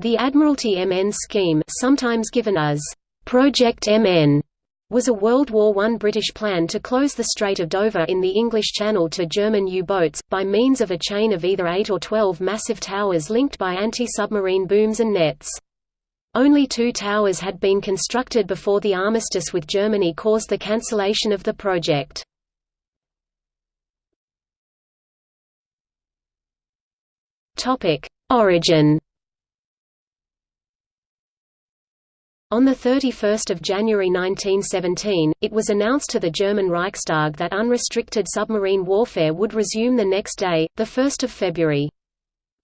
The Admiralty MN scheme sometimes given as Project MN was a World War I British plan to close the Strait of Dover in the English Channel to German U-boats, by means of a chain of either 8 or 12 massive towers linked by anti-submarine booms and nets. Only two towers had been constructed before the armistice with Germany caused the cancellation of the project. Origin On 31 January 1917, it was announced to the German Reichstag that unrestricted submarine warfare would resume the next day, 1 February.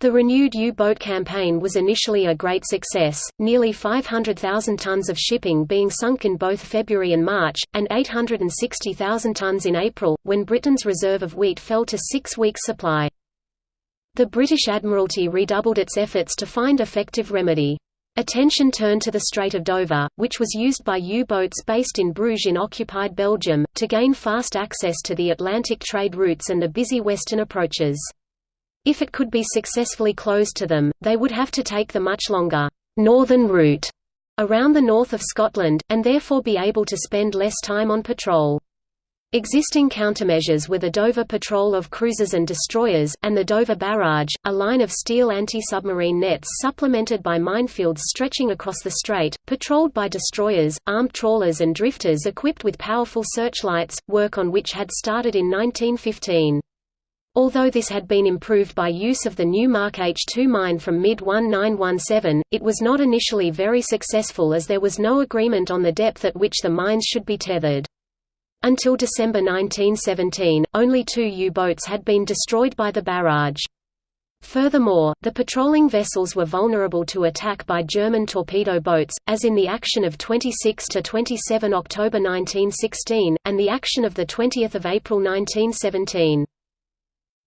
The renewed U-boat campaign was initially a great success, nearly 500,000 tons of shipping being sunk in both February and March, and 860,000 tons in April, when Britain's reserve of wheat fell to six weeks' supply. The British Admiralty redoubled its efforts to find effective remedy. Attention turned to the Strait of Dover, which was used by U-boats based in Bruges in occupied Belgium, to gain fast access to the Atlantic trade routes and the busy western approaches. If it could be successfully closed to them, they would have to take the much longer, northern route around the north of Scotland, and therefore be able to spend less time on patrol. Existing countermeasures were the Dover Patrol of Cruisers and Destroyers, and the Dover Barrage, a line of steel anti-submarine nets supplemented by minefields stretching across the strait, patrolled by destroyers, armed trawlers and drifters equipped with powerful searchlights, work on which had started in 1915. Although this had been improved by use of the new Mark H2 mine from mid-1917, it was not initially very successful as there was no agreement on the depth at which the mines should be tethered. Until December 1917, only two U-boats had been destroyed by the barrage. Furthermore, the patrolling vessels were vulnerable to attack by German torpedo boats, as in the action of 26–27 October 1916, and the action of 20 April 1917.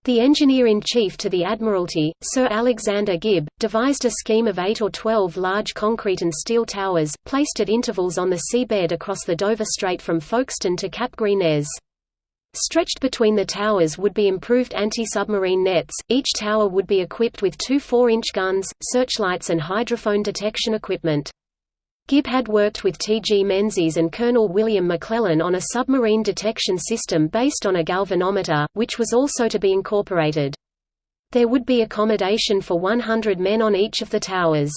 The engineer-in-chief to the Admiralty, Sir Alexander Gibb, devised a scheme of eight or twelve large concrete and steel towers, placed at intervals on the seabed across the Dover Strait from Folkestone to Cap Gris Stretched between the towers would be improved anti-submarine nets, each tower would be equipped with two 4-inch guns, searchlights and hydrophone detection equipment. Gibb had worked with T. G. Menzies and Colonel William McClellan on a submarine detection system based on a galvanometer, which was also to be incorporated. There would be accommodation for 100 men on each of the towers.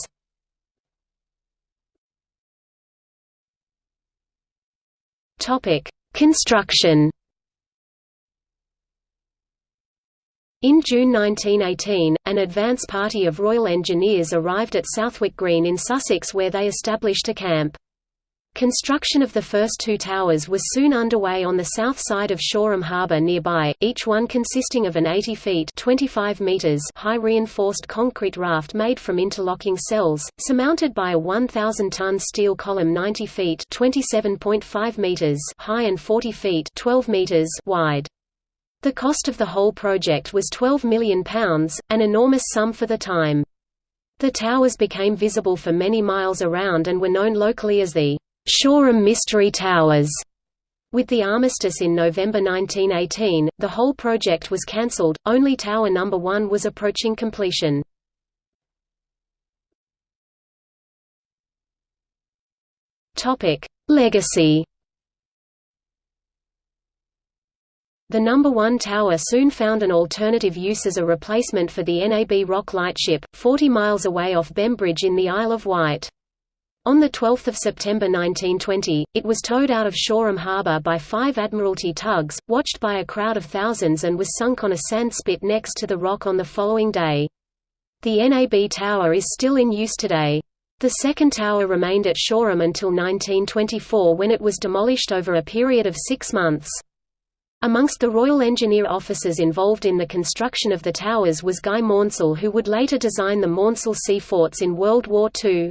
Construction In June 1918, an advance party of Royal Engineers arrived at Southwick Green in Sussex where they established a camp. Construction of the first two towers was soon underway on the south side of Shoreham Harbour nearby, each one consisting of an 80 feet 25 meters high reinforced concrete raft made from interlocking cells, surmounted by a 1,000-ton steel column 90 feet 27.5 meters high and 40 feet 12 meters wide. The cost of the whole project was £12 million, an enormous sum for the time. The towers became visible for many miles around and were known locally as the Shoreham Mystery Towers. With the armistice in November 1918, the whole project was cancelled, only Tower No. 1 was approaching completion. Legacy The number 1 tower soon found an alternative use as a replacement for the NAB Rock Lightship, 40 miles away off Bembridge in the Isle of Wight. On 12 September 1920, it was towed out of Shoreham Harbour by five Admiralty tugs, watched by a crowd of thousands and was sunk on a sand spit next to the rock on the following day. The NAB tower is still in use today. The second tower remained at Shoreham until 1924 when it was demolished over a period of six months. Amongst the Royal Engineer officers involved in the construction of the towers was Guy Maunsell who would later design the Maunsell Sea forts in World War II.